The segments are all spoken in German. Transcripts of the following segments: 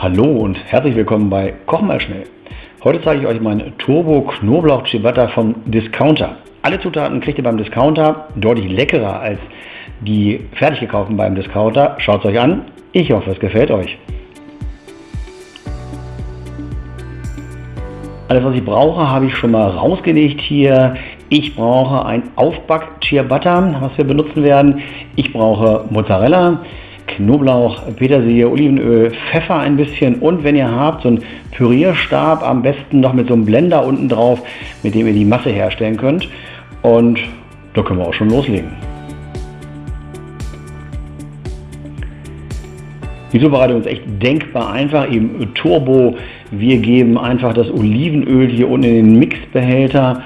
Hallo und herzlich willkommen bei Kochen mal schnell. Heute zeige ich euch meinen Turbo Knoblauch Ciabatta vom Discounter. Alle Zutaten kriegt ihr beim Discounter, deutlich leckerer als die fertig gekauften beim Discounter. Schaut es euch an, ich hoffe es gefällt euch. Alles was ich brauche habe ich schon mal rausgelegt hier. Ich brauche ein Aufback Ciabatta, was wir benutzen werden. Ich brauche Mozzarella. Knoblauch, Petersilie, Olivenöl, Pfeffer ein bisschen und wenn ihr habt, so einen Pürierstab, am besten noch mit so einem Blender unten drauf, mit dem ihr die Masse herstellen könnt. Und da können wir auch schon loslegen. Die Zubereitung ist echt denkbar einfach, eben Turbo. Wir geben einfach das Olivenöl hier unten in den Mixbehälter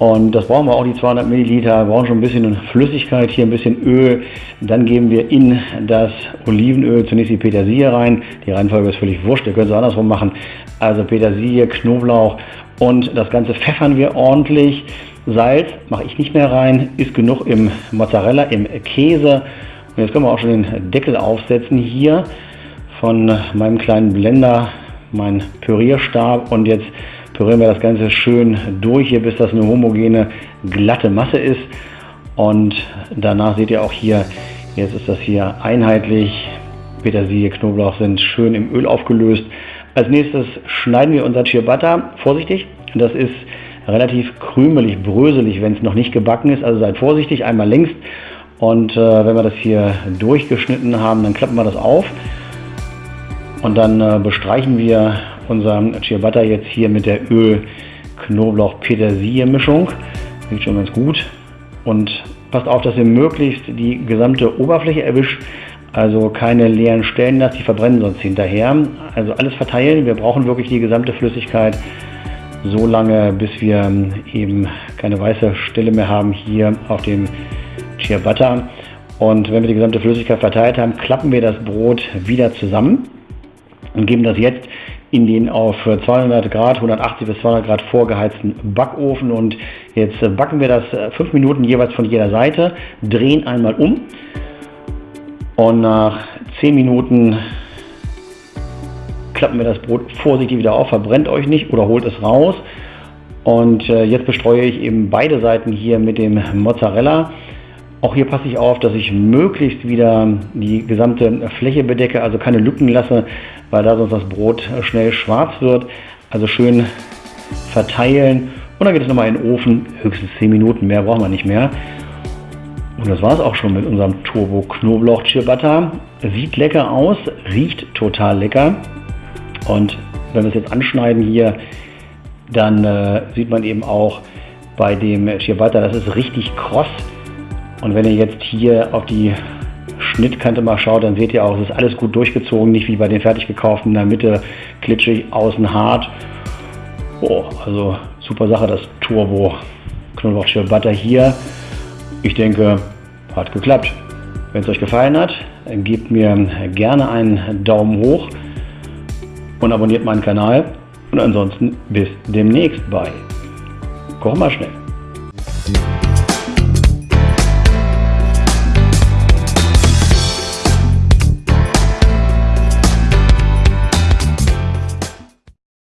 und das brauchen wir auch, die 200 Milliliter, wir brauchen schon ein bisschen Flüssigkeit, hier ein bisschen Öl. Dann geben wir in das Olivenöl zunächst die Petersilie rein. Die Reihenfolge ist völlig wurscht, ihr könnt es andersrum machen. Also Petersilie, Knoblauch und das Ganze pfeffern wir ordentlich. Salz mache ich nicht mehr rein, ist genug im Mozzarella, im Käse. Und jetzt können wir auch schon den Deckel aufsetzen hier von meinem kleinen Blender, mein Pürierstab und jetzt pürieren wir das Ganze schön durch hier, bis das eine homogene, glatte Masse ist. Und danach seht ihr auch hier, jetzt ist das hier einheitlich. Petersilie, Knoblauch sind schön im Öl aufgelöst. Als nächstes schneiden wir unser Ciabatta. Vorsichtig, das ist relativ krümelig, bröselig, wenn es noch nicht gebacken ist. Also seid vorsichtig, einmal längst. Und äh, wenn wir das hier durchgeschnitten haben, dann klappen wir das auf. Und dann äh, bestreichen wir unser Ciabatta jetzt hier mit der Öl-Knoblauch-Petersilie-Mischung. Sieht schon ganz gut. Und passt auf, dass ihr möglichst die gesamte Oberfläche erwischt. Also keine leeren Stellen lasst, die verbrennen sonst hinterher. Also alles verteilen. Wir brauchen wirklich die gesamte Flüssigkeit so lange, bis wir eben keine weiße Stelle mehr haben hier auf dem Ciabatta. Und wenn wir die gesamte Flüssigkeit verteilt haben, klappen wir das Brot wieder zusammen und geben das jetzt in den auf 200 Grad, 180 bis 200 Grad vorgeheizten Backofen. Und jetzt backen wir das 5 äh, Minuten jeweils von jeder Seite, drehen einmal um und nach 10 Minuten klappen wir das Brot vorsichtig wieder auf, verbrennt euch nicht oder holt es raus. Und äh, jetzt bestreue ich eben beide Seiten hier mit dem Mozzarella auch hier passe ich auf, dass ich möglichst wieder die gesamte Fläche bedecke, also keine Lücken lasse, weil da sonst das Brot schnell schwarz wird. Also schön verteilen und dann geht es nochmal in den Ofen, höchstens 10 Minuten, mehr brauchen wir nicht mehr. Und das war es auch schon mit unserem Turbo Knoblauch Ciabatta. Sieht lecker aus, riecht total lecker. Und wenn wir es jetzt anschneiden hier, dann äh, sieht man eben auch bei dem Ciabatta, das ist richtig kross. Und wenn ihr jetzt hier auf die Schnittkante mal schaut, dann seht ihr auch, es ist alles gut durchgezogen, nicht wie bei den fertig gekauften, in der Mitte klitschig, außen hart. Oh, also super Sache, das Turbo Knoblauch Butter hier. Ich denke, hat geklappt. Wenn es euch gefallen hat, gebt mir gerne einen Daumen hoch und abonniert meinen Kanal. Und ansonsten bis demnächst bei Koch mal schnell.